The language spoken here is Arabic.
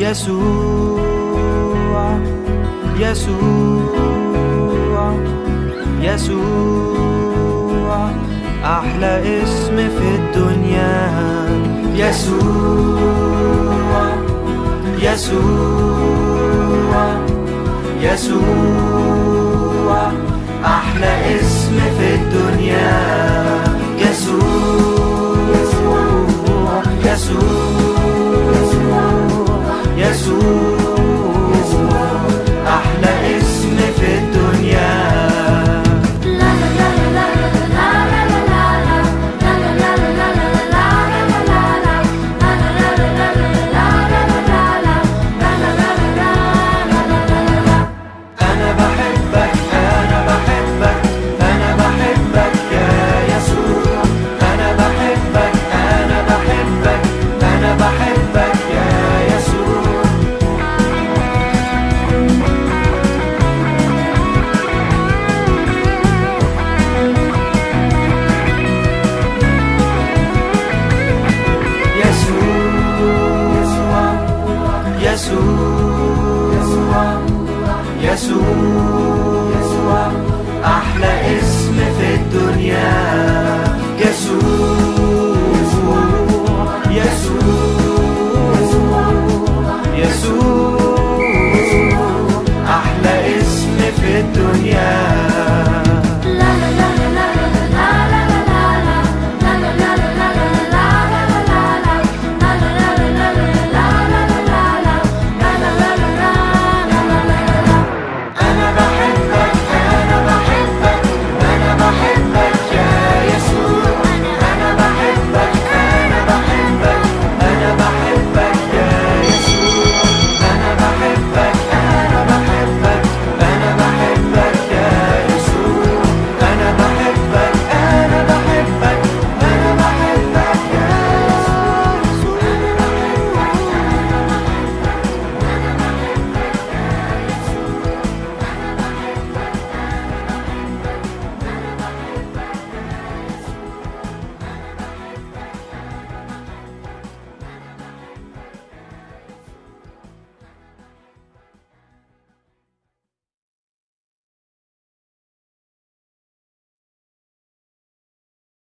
يسوع يسوع يسوع أحلى اسم في الدنيا. يسوع يسوع يسوع أحلى اسم في الدنيا. يسوع يسوع يسوع أحلى اسم في الدنيا.